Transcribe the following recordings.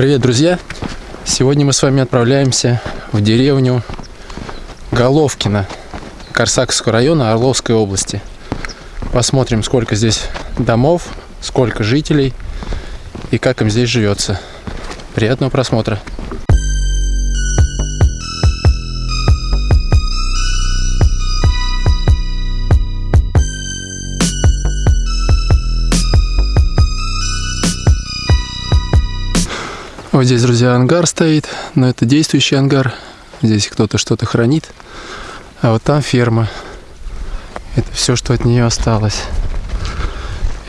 Привет, друзья! Сегодня мы с вами отправляемся в деревню Головкино Корсаковского района Орловской области. Посмотрим, сколько здесь домов, сколько жителей и как им здесь живется. Приятного просмотра! Вот здесь, друзья, ангар стоит, но это действующий ангар. Здесь кто-то что-то хранит. А вот там ферма. Это все, что от нее осталось.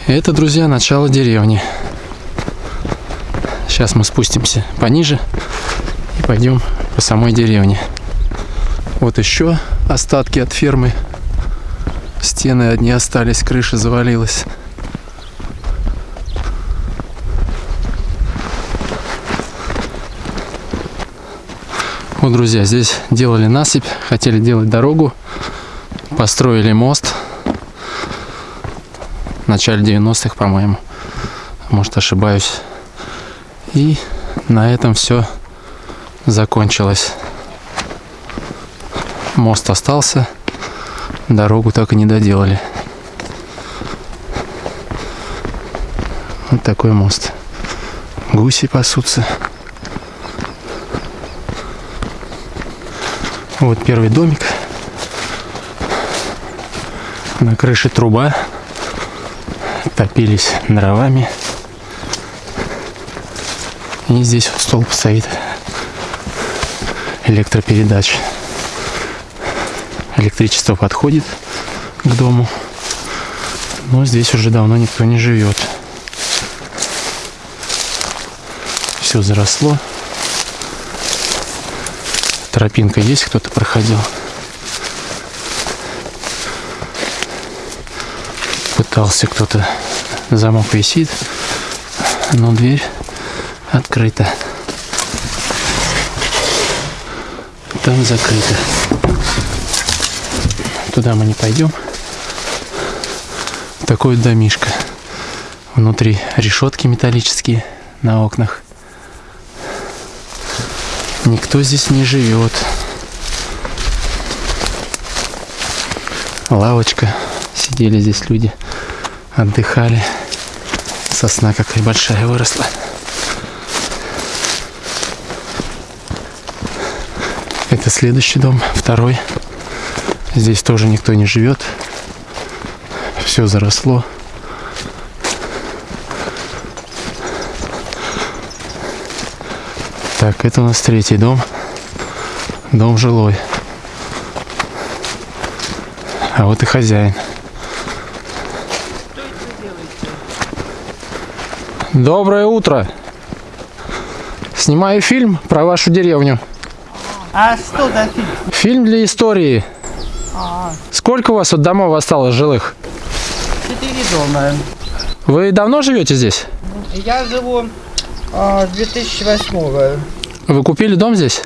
Это, друзья, начало деревни. Сейчас мы спустимся пониже и пойдем по самой деревне. Вот еще остатки от фермы. Стены одни остались, крыша завалилась. Вот, друзья, здесь делали насыпь, хотели делать дорогу, построили мост в начале 90-х, по-моему. Может, ошибаюсь. И на этом все закончилось. Мост остался, дорогу так и не доделали. Вот такой мост. Гуси пасутся. Вот первый домик. На крыше труба. Топились дровами. И здесь вот столб стоит электропередач. Электричество подходит к дому. Но здесь уже давно никто не живет. Все заросло. Тропинка есть, кто-то проходил. Пытался кто-то. Замок висит, но дверь открыта. Там закрыто. Туда мы не пойдем. Такой домишка. Внутри решетки металлические на окнах. Никто здесь не живет. Лавочка. Сидели здесь люди. Отдыхали. Сосна какая большая выросла. Это следующий дом, второй. Здесь тоже никто не живет. Все заросло. Так, это у нас третий дом. Дом жилой. А вот и хозяин. Доброе утро. Снимаю фильм про вашу деревню. А что за фильм? Фильм для истории. А, Сколько у вас вот домов осталось жилых? четыре дома. Вы давно живете здесь? Я живу а, с 2008 -го. Вы купили дом здесь?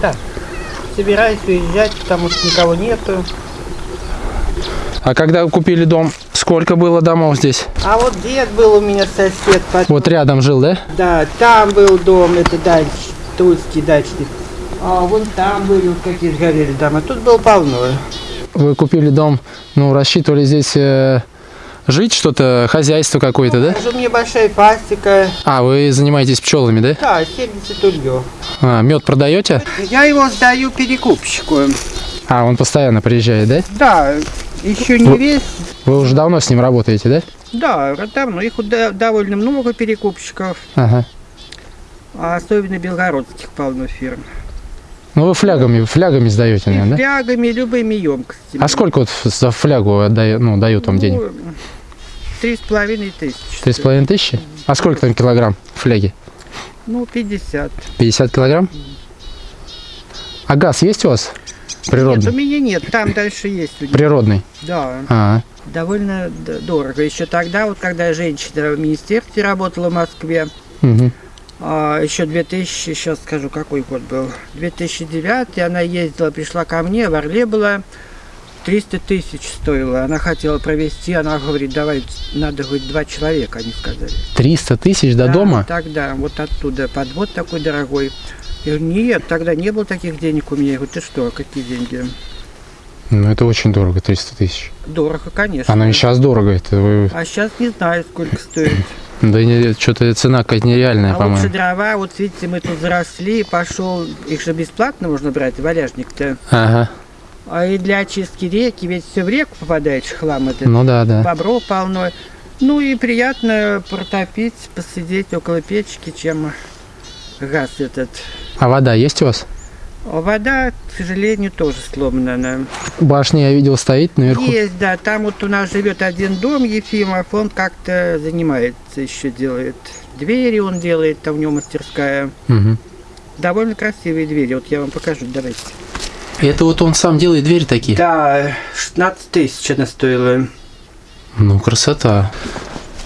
Да. Собираюсь уезжать, потому что никого нету. А когда вы купили дом, сколько было домов здесь? А вот дед был у меня сосед. потом- Вот рядом жил, да? Да, там был дом, это дальше, Тульский дачный. А вон там были вот какие сгорели дома. Тут было полно. Вы купили дом, ну, рассчитывали здесь э, жить, что-то, хозяйство какое-то, да? Уже у меня большая пастика. А, вы занимаетесь пчелами, да? Да, 70 ульев. А, мед продаете? Я его сдаю перекупщику. А, он постоянно приезжает, да? Да, еще не Ну. весь. Вы уже давно с ним работаете, да? Да, давно. Их да- довольно много перекупщиков. Ага. А особенно белгородских полно фирм. Ну, вы флягами, флягами сдаете, наверное, да? флягами, любыми емкостями. А сколько вот за флягу отдаю, ну, дают вам денег? Ну, Три с половиной тысячи. Три с половиной тысячи? А сколько там килограмм фляги? Ну, 50. 50 килограмм? А газ есть у вас? Нет, у Природный? меня нет. Там дальше есть. Природный. Да, А, довольно д- дорого. Еще тогда, вот когда женщина в министерстве работала в Москве, угу. Еще 2000, сейчас скажу, какой год был, 2009, она ездила, пришла ко мне, в Орле была, 300 тысяч стоило. Она хотела провести, она говорит, давай, надо, говорит, два человека, они сказали. 300 тысяч до Да, дома? Тогда, вот оттуда, подвод такой дорогой. Я говорю, нет, тогда не было таких денег у меня. Я говорю, ты что, какие деньги? Ну, это очень дорого, 300 тысяч. Дорого, конечно. Оно и сейчас дорого. Это вы... А сейчас не знаю, сколько стоит. Да что-то цена какая-то нереальная, А лучше по-моему. дрова, вот видите, мы тут заросли, пошел, их же бесплатно можно брать, валяжник-то. Ага. А и для очистки реки, ведь все в реку попадает хлам этот. Ну да, да. Бобров полно. Ну и приятно протопить, посидеть около печки, чем газ этот. А вода есть у вас? Вода, к сожалению, тоже сломана. Башня, я видел, стоит наверху. Есть, да, там вот у нас живет один дом Ефимов, он как-то занимается еще, делает двери он делает, там у него мастерская. Мгм. Довольно красивые двери, вот я вам покажу, давайте. Это вот он сам делает двери такие? Да, 16 тысяч она стоила. Ну, красота.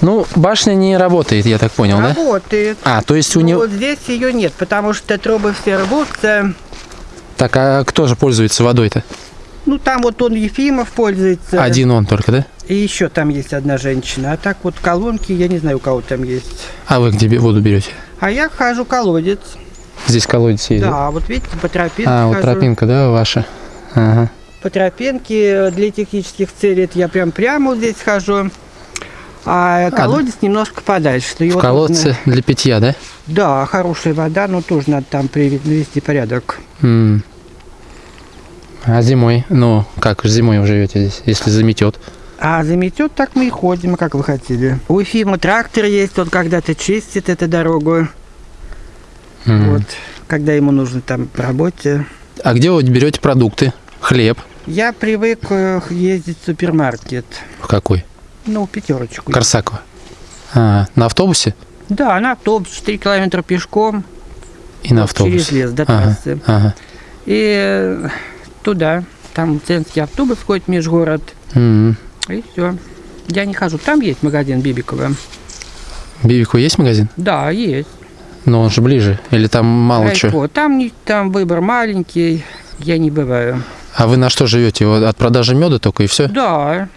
Ну, башня не работает, я так понял, да? Работает. А, то есть у Ну, него... вот здесь ее нет, потому что трубы все рвутся. Так, а кто же пользуется водой-то? Ну, там вот он Ефимов пользуется. Один он только, да? И еще там есть одна женщина. А так вот колонки, я не знаю, у кого там есть. А вы где воду берете? А я хожу колодец. Здесь колодец есть, да? Да, вот видите, по тропинке А, вот хожу. тропинка, да, ваша? Ага. По тропинке для технических целей это я прям прямо вот здесь хожу. А колодец немножко подальше. В колодце нужно- для питья, да? Да, хорошая вода, но тоже надо там приве- навести порядок. М. А зимой? Ну, как зимой вы живете здесь, если заметет? А заметет, так мы и ходим, как вы хотели. У Ефима трактор есть, он когда-то чистит эту дорогу. М. Вот, когда ему нужно там по работе. А где вы берете продукты? Хлеб? Я привык э, ездить в супермаркет. В какой? Ну, пятерочку. Корсакова. А, на автобусе? Да, на автобус 4 километра пешком И на автобусе. через лес до трассы. ага. И э, туда. Там ценский автобус ходит межгород. М. И все. Я не хожу. Там есть магазин Бибикова. Бибику есть магазин? Да, есть. Но он же ближе. Или там мало чего? Райко. Там, не, там выбор маленький. Я не бываю. А вы на что живете? От продажи меда только и все? Да,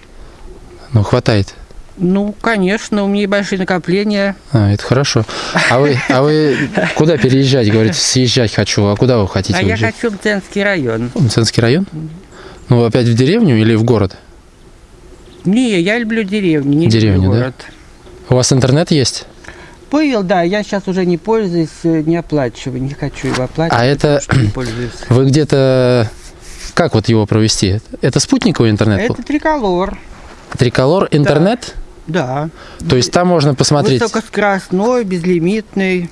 Ну, хватает. ну, конечно, у меня большие накопления. А, это хорошо. А вы, а вы куда переезжать? Говорите, съезжать хочу. А куда вы хотите а я уезжать? хочу в Ценский район. Мценский район? Ну, опять в деревню или в город? Не, я люблю деревню, не Деревню, люблю да? город. У вас интернет есть? Был, да, я сейчас уже не пользуюсь, э, не оплачиваю, не хочу его оплачивать. А это-. Вы где-то... Как вот его провести? Это спутниковый интернет? Это триколор, Триколор интернет? да. То есть там можно посмотреть, Высокоскоростной, безлимитный.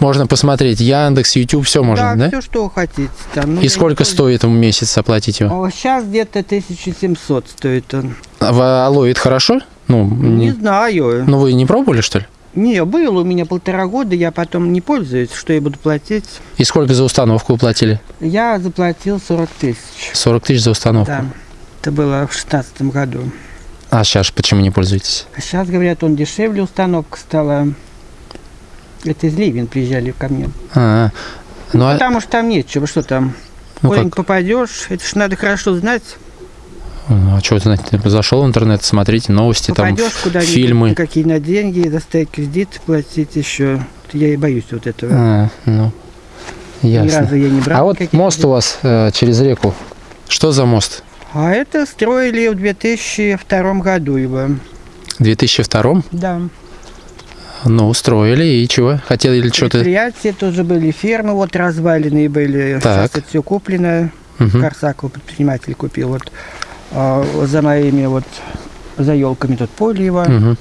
можно посмотреть Яндекс, YouTube, все можно, да? все, что хотите. Там, ну, И сколько стоит в месяц оплатить его? Сейчас где-то 1700 стоит он. А это хорошо? Ну, Не не- знаю. ну вы не пробовали, что ли? Не, было у меня полтора года, я потом не пользуюсь, что я буду платить. И сколько за установку вы платили? Я заплатил 40 тысяч. 40 тысяч за установку. Да, это было в шестнадцатом году. А сейчас почему не пользуетесь? А сейчас, говорят, он дешевле, установка стала. Это из Ливен приезжали ко мне. А, ну, а, Потому что там нечего, что там. ну Ой, как? попадешь, это ж надо хорошо знать. Ну, А что знать? Зашел в интернет, смотрите новости, там Попадешь ф- куда-нибудь, фильмы. какие на деньги, достать кредит, платить еще. Я и боюсь вот этого. А, ну, Ни ясно. разу я не брал. А вот мост у вас э, через реку. Что за мост? А это строили в 2002 году его. В 2002 Да. Ну, устроили, и чего? Хотели что-то... Предприятия тоже были, фермы вот разваленные были. Так. Сейчас это все куплено. Мгм. Корсаков предприниматель купил вот а, за моими вот за елками тут поле его. Мгм.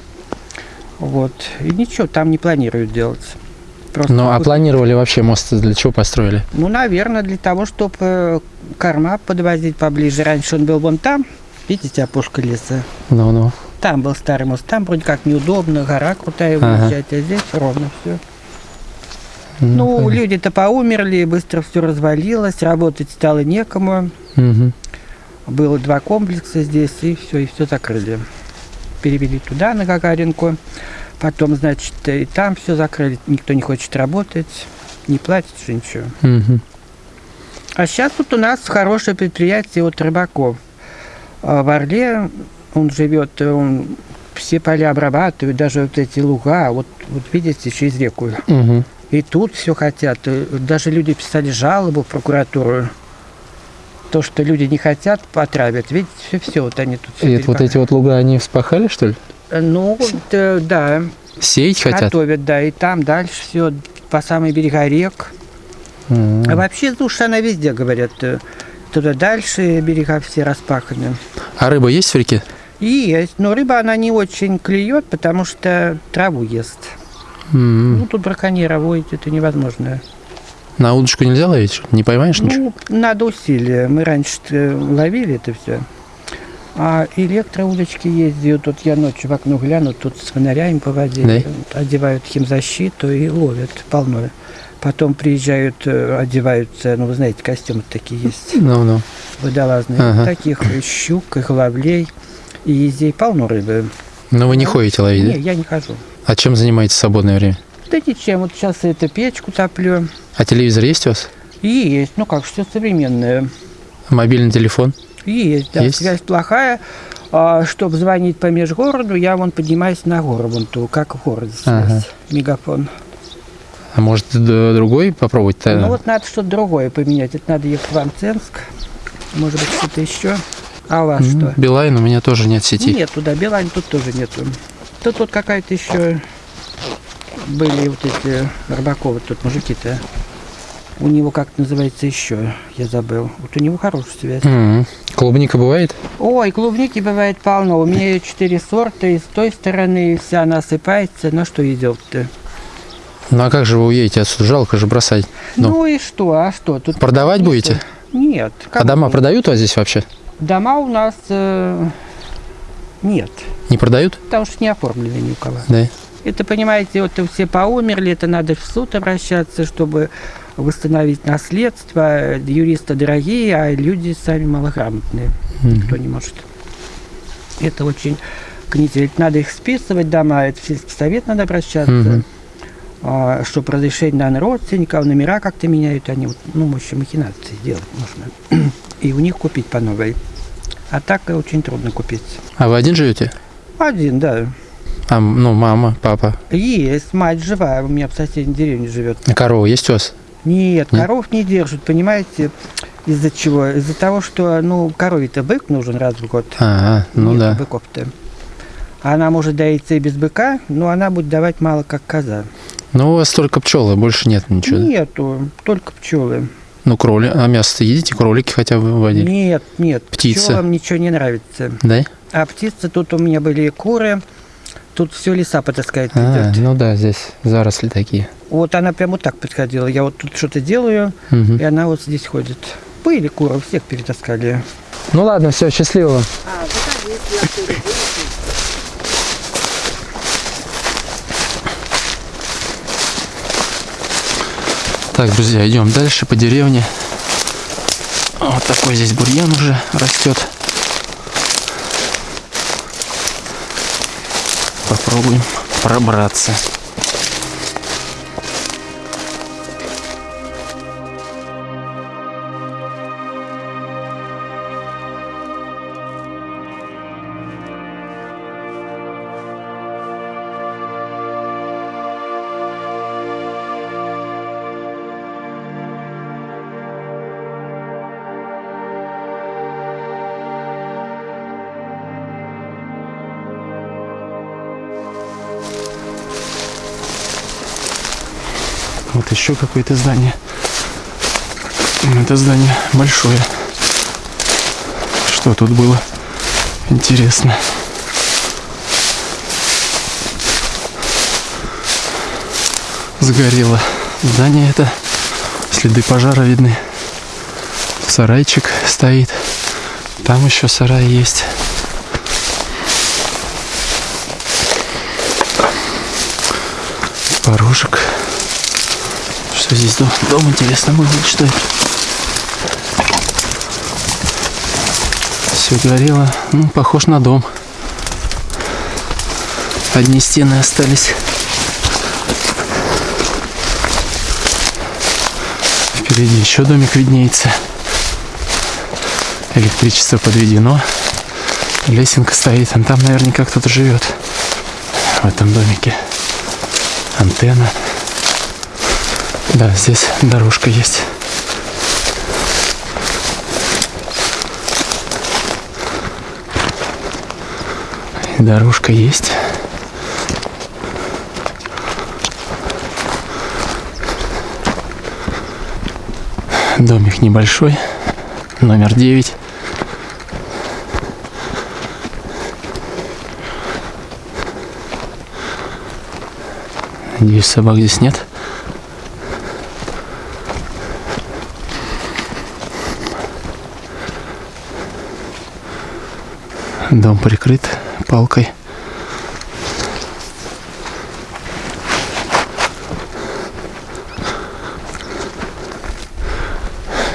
Вот. И ничего там не планируют делать. Просто Ну, а планировали вообще мост для чего построили? Ну, наверное, для того, чтобы корма подвозить поближе. Раньше он был вон там. Видите, опушка леса. Ну-ну. Там был старый мост. Там вроде как неудобно, гора крутая Ага. выезжать, а здесь ровно все. Ну, понятно. люди-то поумерли, быстро все развалилось, работать стало некому. Мгм. Было два комплекса здесь, и все, и все закрыли. Перевели туда, на Гагаринку. Потом, значит, и там все закрыли. Никто не хочет работать, не платит, ничего. Мгм. А сейчас тут у нас хорошее предприятие от рыбаков. А в Орле он живет, он все поля обрабатывает, даже вот эти луга, вот, вот видите, через реку. Угу. И тут все хотят. И Даже люди писали жалобу в прокуратуру. То, что люди не хотят, потравят. Видите, все, все вот они тут. всё И вот эти вот луга, они вспахали, что ли? Ну, да, да, Сеять хотят? готовят, да, и там дальше все по самой берега рек. А вообще душа она везде, говорят. э, Туда дальше берега все распаханы. А рыба есть в реке? И есть, но рыба она не очень клюет, потому что траву ест. М. Ну, тут браконьера водить это невозможно. На удочку нельзя ловить? Не поймаешь ничего? Ну, надо усилия. Мы раньше ловили это все. А электроудочки ездят. Тут я ночью в окно гляну, тут с фонарями по воде. Да? Одевают химзащиту и ловят полно. Потом приезжают, э, одеваются, ну, вы знаете, костюмы такие есть, Ну-ну. водолазные. Ага. Таких и щук, и головлей, и здесь полно рыбы. Но вы не ходите ловить, Не, да? я не хожу. А чем занимаетесь в свободное время? Да ничем, вот сейчас это печку топлю. А телевизор есть у вас? И есть, ну как, все современное. Мобильный телефон? Есть, да, Есть? связь плохая. чтобы звонить по межгороду, я вон поднимаюсь на гору, вон ту, как в городе связь, Ага. мегафон. А может другой попробовать? Ну вот надо что-то другое поменять. Это надо ехать в Амценск. Может быть, что-то еще. А у вас М, что? Билайн у меня тоже нет сети. Нет, туда Билайн тут тоже нету. Тут вот какая-то еще были вот эти Рыбаковы тут мужики-то. У него как называется еще, я забыл. Вот у него хорошая связь. М. Клубника бывает? Ой, клубники бывает полно. У меня четыре сорта, и с той стороны вся она осыпается. На что идет-то? Ну а как же вы уедете отсюда? Жалко же бросать. Ну, Ну. и что, а что? Тут Продавать нету. будете? Нет. А дома кому? продают у вас здесь вообще? Дома у нас э, нет. Не продают? Потому что не оформлены ни у кого. Да. Это, понимаете, вот все поумерли, это надо в суд обращаться, чтобы восстановить наследство. Юристы дорогие, а люди сами малограмотные. Мгм. Никто не может. Это очень гнетет. Надо их списывать дома, это в сельский совет надо обращаться. А, чтобы разрешить на родственников, номера как-то меняют, они, вот, ну, в общем, махинации делать можно. И у них купить по новой. А так очень трудно купить. А вы один живете? Один, да. А, ну, мама, папа. Есть, мать живая, у меня в соседней деревне живет. А корова есть у вас? Нет, Нет? коров не держат, понимаете, из-за чего? Из-за того, что, ну, корове-то бык нужен раз в год. А, ну Нету да. быков-то. Она может доиться и без быка, но она будет давать мало, как коза. Ну, у вас только пчелы, больше нет ничего. да? Нету, только пчелы. Ну, кроли. А мясо едите? Кролики хотя бы водили? Нет, нет, Птица. пчелам ничего не нравится. Да? А птицы, тут у меня были куры, тут все леса потаскать А, идет. ну да, здесь заросли такие. Вот она прямо вот так подходила. Я вот тут что-то делаю, Мгм. и она вот здесь ходит. Были куры, всех перетаскали. Ну ладно, все, счастливо вам. Так, друзья, идем дальше по деревне. Вот такой здесь бурьян уже растет. Попробуем пробраться. Еще какое-то здание. Это здание большое. Что тут было? Интересно. Сгорело здание это. Следы пожара видны. Сарайчик стоит. Там еще сарай есть. Порожек. Что здесь дом? Дом интересно выглядит, что это? Все горело. Ну, похож на дом. Одни стены остались. Впереди еще домик виднеется. Электричество подведено. Лесенка стоит, а там наверняка кто-то живет в этом домике. Антенна. Да, здесь дорожка есть. Дорожка есть. Домик небольшой, номер 9. Надеюсь, собак здесь нет. Дом прикрыт палкой.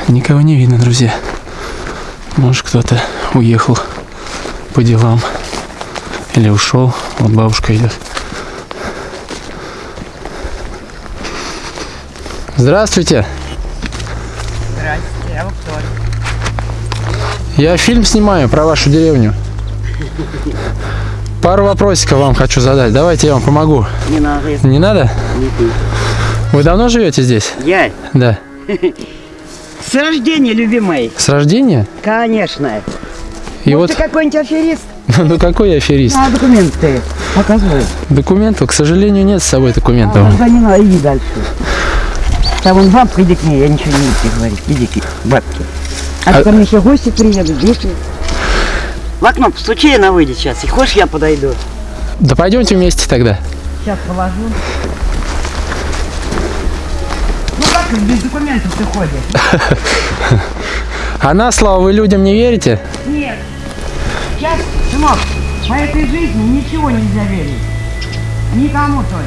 Никого не видно, друзья. Может, кто-то уехал по делам. Или ушел. Вот бабушка идет. Здравствуйте. Здравствуйте, вы кто? Я фильм снимаю про вашу деревню. Пару вопросиков вам хочу задать. Давайте я вам помогу. Не надо, Не надо? не. Вы давно живете здесь? Я Да. с рождения, любимый. С рождения? Конечно. И вот, ты какой-нибудь аферист? ну какой я аферист? А документы показывай. Документов, к сожалению, нет с собой документов. А, не надо, иди дальше. Там вон бабка, иди к ней, я ничего не буду говорить. Иди к бабке. А, А- мне еще гости приедут, дети. В окно постучи, она выйдет сейчас. И хочешь, я подойду? Да пойдемте вместе тогда. Сейчас положу. Ну как без документов ты ходишь? А на слово вы людям не верите? Нет. Сейчас, сынок, по этой жизни ничего нельзя верить. Никому только.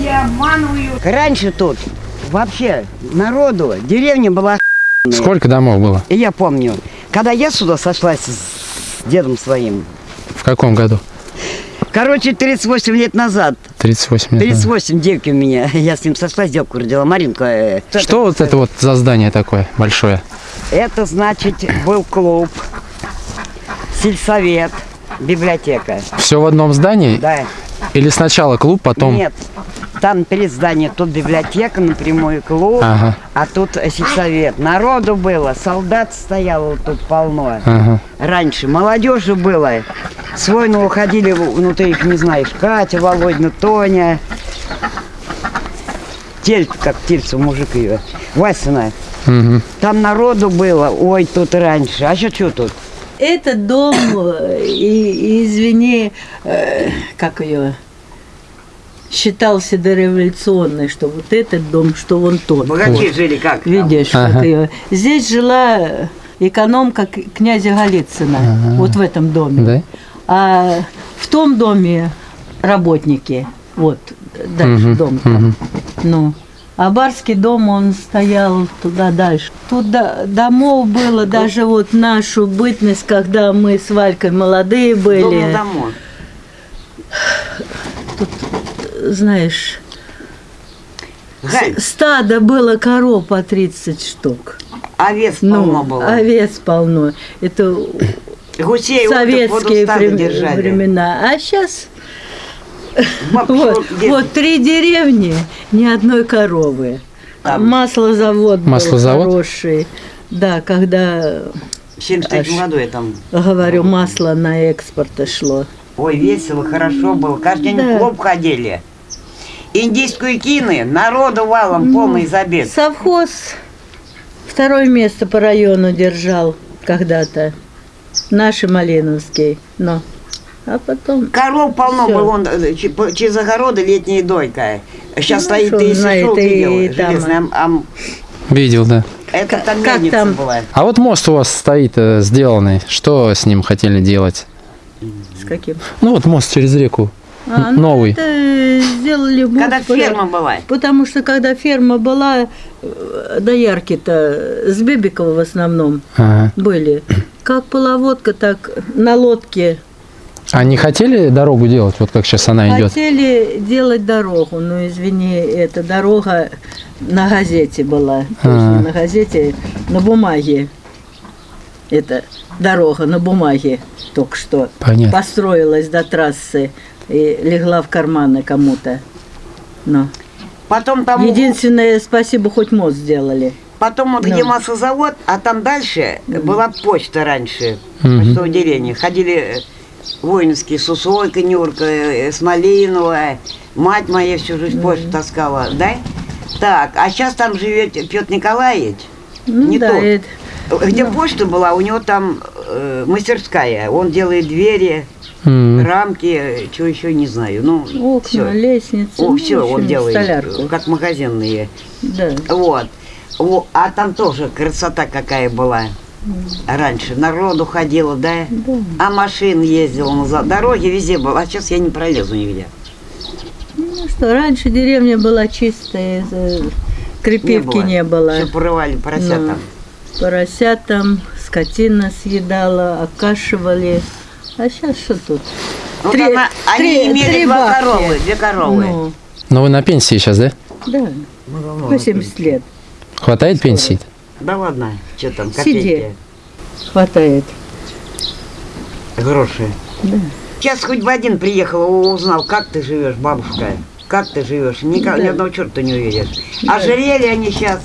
Все обманывают. Раньше тут вообще народу, деревня была Сколько домов было? И я помню, когда я сюда сошлась с дедом своим, В каком году? короче, 38 лет назад, 38 лет. назад. 38 девки у меня, я с ним сошлась, девку родила, Маринка. э, Что вот это вот за здание такое большое? Это значит, был клуб, сельсовет, библиотека. Все в одном здании? Да. Или сначала клуб, потом... Нет, там перед зданием тут библиотека, напрямую клуб, Ага. а тут сельсовет. Народу было, солдат стояло тут полно. Ага. Раньше молодежи было. С войны уходили, ну ты их не знаешь, Катя, Володина, Тоня. Тельц, как тельцу мужик ее. Васина. Мгм. Там народу было, ой, тут раньше. А еще что тут? Этот дом, э, и, и, извини, э, как ее, считался дореволюционный, что вот этот дом, что вон тот. Богачи жили как? там? Видишь, Ага. вот ее. Здесь жила экономка к- князя Голицына, вот в этом доме. Да? А в том доме работники, вот дальше Мгм, дом. там. мгм. Ну, а барский дом, он стоял туда дальше. Тут до- домов было, даже вот нашу бытность, когда мы с Валькой молодые Дом были, на дому. Знаешь, Галь, стадо было коров по 30 штук. овец полно Ну, было. овец полно. Это Гусей советские врем- держали. времена. А сейчас вот, вот три деревни, ни одной коровы. Там. Маслозавод был Маслозавод? хороший. Да, когда, В 73 году я там. говорю, масло на экспорт шло. Ой, весело, хорошо было. Каждый день Да. в клуб ходили. Индийскую кины, народу валом, Ну, полный забег. Совхоз второе место по району держал когда-то. Наши Малиновский. Но. А потом Коров полно было, он, э, через огороды летняя дойка. Сейчас Ну, стоит, ты знает, и видел, там- железная, Видел, да. это Как- там как там? была. А вот мост у вас стоит э, сделанный. Что с ним хотели делать? с каким? Ну вот мост через реку. А, ну, новый. Это сделали мост, Когда ферма была. Потому что когда ферма была, э, доярки-то с Бебикова в основном Ага. были. Как половодка, так на лодке. А не хотели дорогу делать, вот как сейчас она идет? Хотели делать дорогу, но извини, эта дорога на газете была. То есть А. не на газете, на бумаге. эта дорога на бумаге только что Понятно. построилась до трассы и легла в карманы кому-то. Но Потом там, единственное, спасибо, хоть мост сделали. потом вот Ну. где маслозавод, а там дальше была почта раньше, Мгм. почтовое отделение. Ходили э, воинские, Сусойка, Нюрка, э, Смолинова, мать моя всю жизнь почту таскала, да? Так, а сейчас там живет Петр Николаевич. Ну Не да, то. это- Где Ну. почта была, у него там э, мастерская. Он делает двери, М. рамки, что еще не знаю. Ну, окна, все. лестницы. О, ну, все общем, он делает, Столярку. как магазинные. Да. Вот. Во, А там тоже красота какая была. Раньше народу ходило, да? А машин ездила на за- дороге, везде было. А сейчас я не пролезу нигде. Ну что, раньше деревня была чистая, э, крепивки не было. Все порывали поросятам. Поросятам скотина съедала, окашивали. А сейчас что тут? Вот Три- она- они три- имели три два бабки. коровы, две коровы. Ну, Но вы на пенсии сейчас, да? да, 80 лет Хватает пенсии? Да ладно, что там, Сиди. копейки, хватает. гроши. Да. Сейчас хоть бы один приехал, узнал, как ты живешь, бабушка. Как ты живешь? Никак, Да. Ни одного черта не увидишь. Да. Ожерелье они сейчас,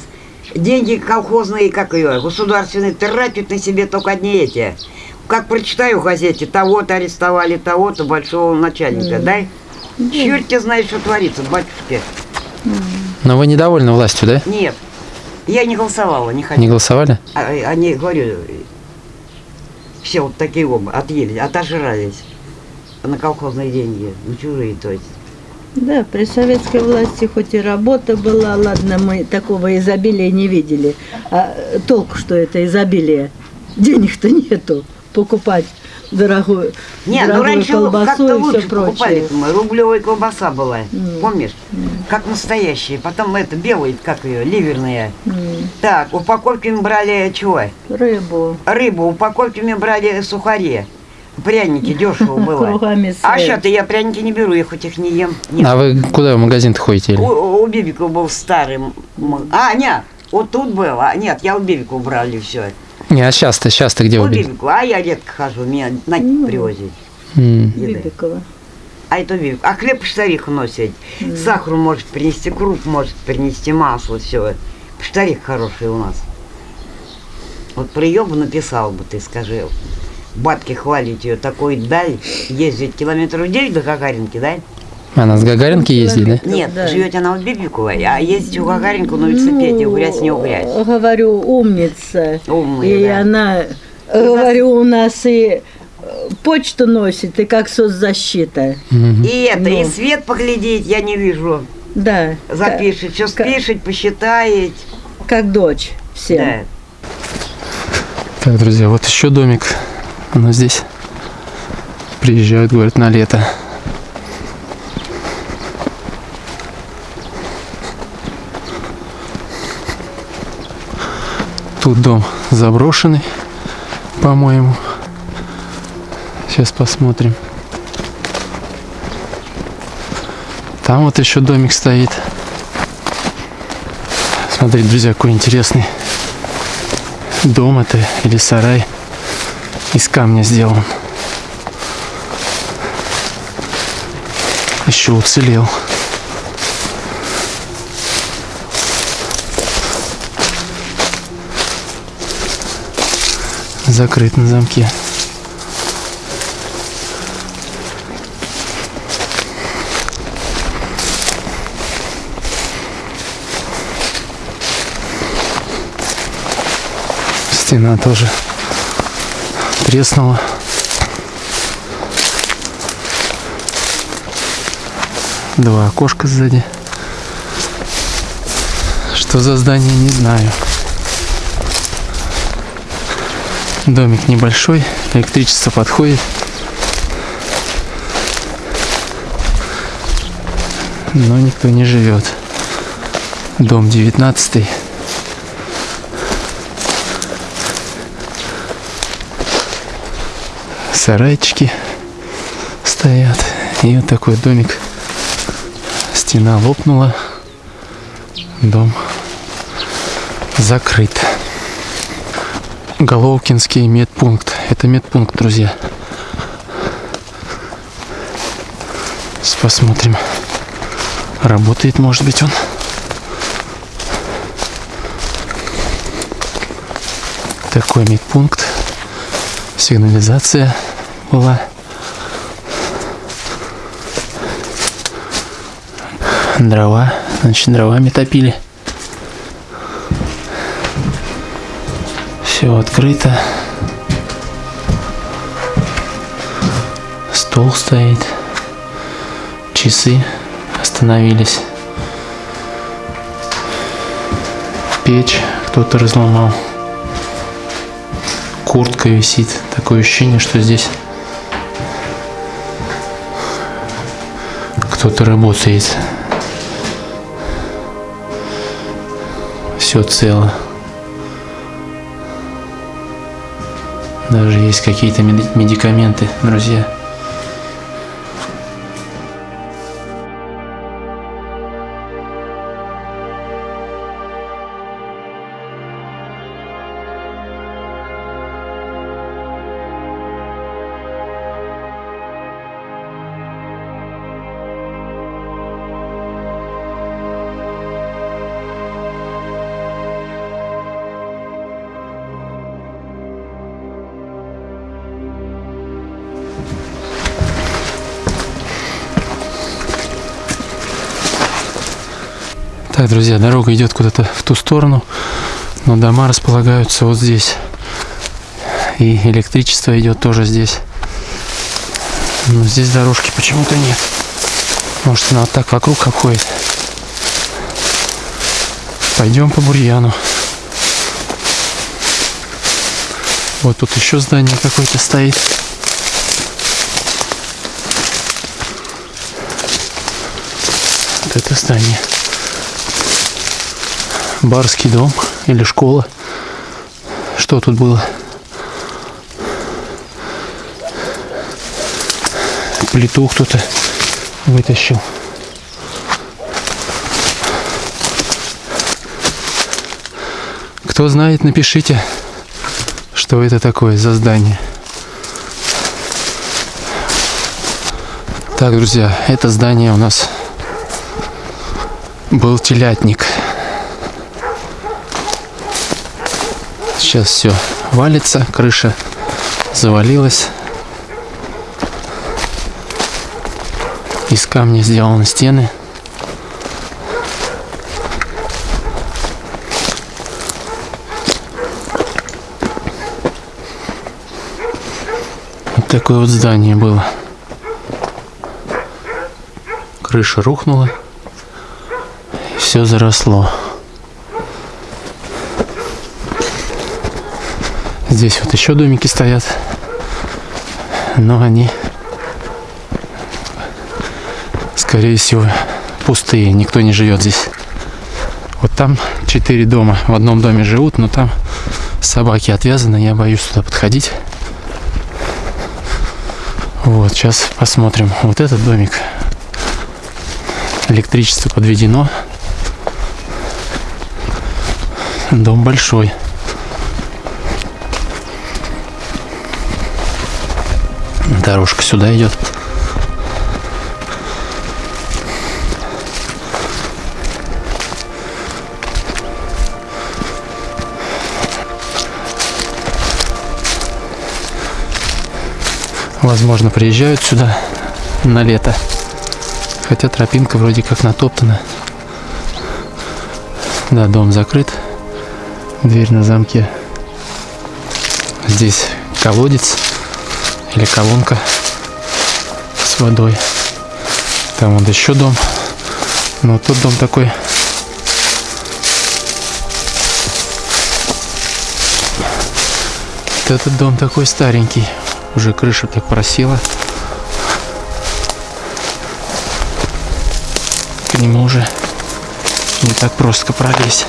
деньги колхозные, как ее, государственные, тратят на себе только одни эти. Как прочитаю в газете, того-то арестовали, того-то большого начальника, да? Черт тебе знает, что творится, батюшки. Но вы недовольны властью, да? Нет, я не голосовала, не Не хотела. голосовали? А- Они, говорю, все вот такие оба отъели, отожрались на колхозные деньги, ну чужие, то есть. Да, при советской власти хоть и работа была, ладно, мы такого изобилия не видели. А э, толку, что это изобилие? Денег-то нету покупать дорогую, Нет, ну дорогую раньше колбасу как-то и все прочее. покупали. Мы рублевая колбаса была, М. помнишь? Как настоящая. Потом это белые, как ее, ливерные. М, Так, упаковками брали чего? Рыбу. Рыбу, упаковками брали сухари. Пряники дешево было. Кругами А свет. что-то я пряники не беру, я хоть их не ем. Нет. А вы куда в магазин-то ходите? У, у Бибика был старый. А, нет, вот тут был. А, нет, я у Бибика убрали все. Не, а сейчас-то, сейчас-то где У? Бибика, а я редко хожу, меня на Ну. еды. Бибикова. А это Бибик. А хлеб штарих носит. Сахар может принести, круп может принести, масло, все. Штарих хороший у нас. Вот про Ёбу написал бы ты, скажи. Батки хвалить ее такой даль, ездить километров 9 до Гагаринки, да? Она с Гагаринки ездит, да? Нет, да. живет она в Бибиковой, а ездить у Гагаринку на велосипеде, Ну, грязь не угрязь. Говорю, умница. Умная, и да. она, говорю, у нас и э, почту носит, и как соцзащита. Мгм. И это, и Ну. свет поглядеть я не вижу. Да. Запишет, что спишет, посчитает. Как, как дочь всем. Да. Так, друзья, вот еще домик. Оно здесь. Приезжают, говорят, на лето. Тут дом заброшенный, по-моему. Сейчас посмотрим. Там вот еще домик стоит. Смотрите, друзья, какой интересный дом это или сарай из камня сделан. Еще уцелел. Закрыт на замке. Стена тоже треснула. Два окошка сзади. Что за здание, не знаю. Домик небольшой, электричество подходит. Но никто не живет. Дом 19 сарайчики стоят. И вот такой домик. Стена лопнула. Дом закрыт. Головкинский медпункт. Это медпункт, друзья. Сейчас посмотрим. Работает, может быть, он. Такой медпункт. Сигнализация была. Дрова. Значит, дровами топили. Все открыто. Стол стоит. Часы остановились. Печь кто-то разломал. Куртка висит. Такое ощущение, что здесь кто-то работает. Все цело. Даже есть какие-то меди- медикаменты, друзья. Так, друзья, дорога идет куда-то в ту сторону, но дома располагаются вот здесь. И электричество идет тоже здесь. Но здесь дорожки почему-то нет. Может, она вот так вокруг обходит. Пойдем по бурьяну. Вот тут еще здание какое-то стоит. Вот это здание. Барский дом или школа. Что тут было? Плиту кто-то вытащил. Кто знает, напишите, что это такое за здание. Так, друзья, это здание у нас был телятник. Сейчас все валится, крыша завалилась. Из камня сделаны стены. Вот такое вот здание было. Крыша рухнула. Все заросло. Здесь вот еще домики стоят. Но они, скорее всего, пустые. Никто не живет здесь. Вот там четыре дома. В одном доме живут, но там собаки отвязаны. Я боюсь туда подходить. Вот, сейчас посмотрим. Вот этот домик. Электричество подведено. Дом большой. Дорожка сюда идет. Возможно, приезжают сюда на лето. Хотя тропинка вроде как натоптана. Да, дом закрыт. Дверь на замке. Здесь колодец или колонка с водой. Там вот еще дом. Но тут дом такой. Вот этот дом такой старенький. Уже крыша так просела. К нему уже не так просто пролезть.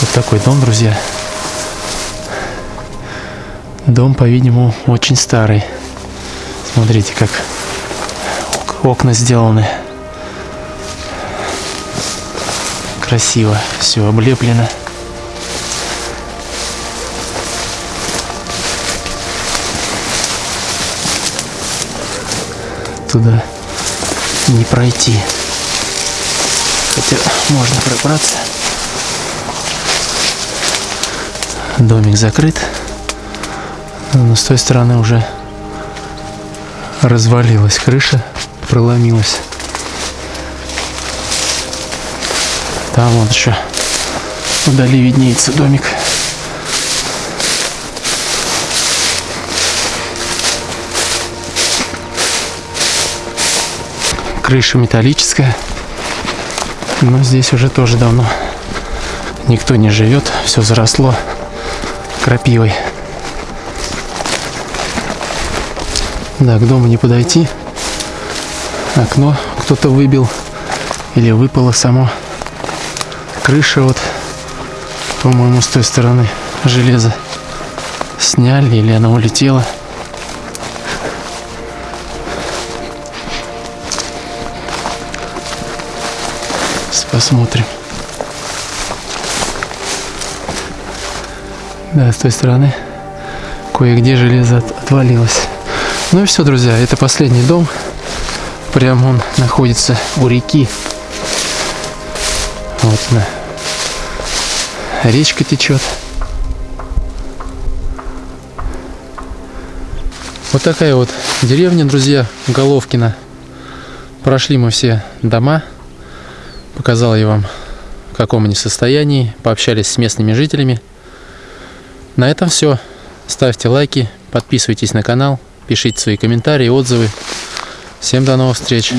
Вот такой дом, друзья. Дом, по-видимому, очень старый. Смотрите, как окна сделаны. Красиво все облеплено. Туда не пройти. Хотя можно пробраться. Домик закрыт. Но с той стороны уже развалилась крыша, проломилась. Там вот еще вдали виднеется домик. Крыша металлическая. Но здесь уже тоже давно никто не живет. Все заросло крапивой. Да, к дому не подойти. Окно кто-то выбил или выпало само. Крыша вот, по-моему, с той стороны железо сняли или она улетела. Посмотрим. Да, с той стороны кое-где железо от- отвалилось. Ну и все, друзья, это последний дом. Прям он находится у реки. Вот она. Речка течет. Вот такая вот деревня, друзья, Головкина. Прошли мы все дома. Показал я вам, в каком они состоянии. Пообщались с местными жителями. На этом все. Ставьте лайки, подписывайтесь на канал, пишите свои комментарии, отзывы. Всем до новых встреч.